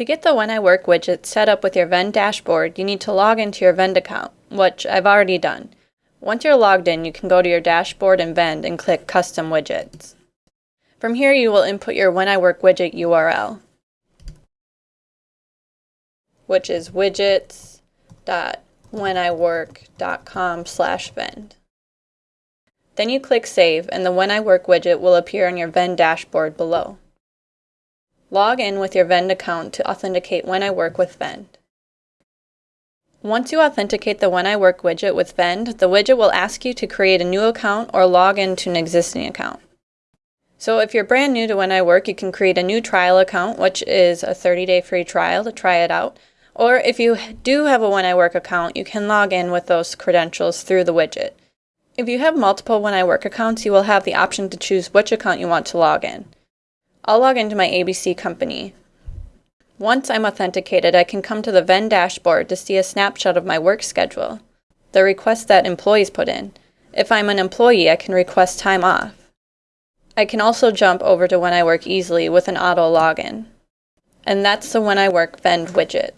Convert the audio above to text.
To get the When I Work widget set up with your Vend dashboard, you need to log into your Vend account, which I've already done. Once you're logged in, you can go to your dashboard in Vend and click Custom Widgets. From here, you will input your When I Work widget URL, which is widgets.wheniwork.com slash vend. Then you click Save and the When I Work widget will appear on your Vend dashboard below. Log in with your Vend account to authenticate When I Work with Vend. Once you authenticate the When I Work widget with Vend, the widget will ask you to create a new account or log into an existing account. So if you're brand new to When I Work, you can create a new trial account, which is a 30-day free trial to try it out. Or if you do have a When I Work account, you can log in with those credentials through the widget. If you have multiple When I Work accounts, you will have the option to choose which account you want to log in. I'll log into my ABC company. Once I'm authenticated, I can come to the Vend dashboard to see a snapshot of my work schedule, the requests that employees put in. If I'm an employee, I can request time off. I can also jump over to When I Work easily with an auto login. And that's the When I Work Vend widget.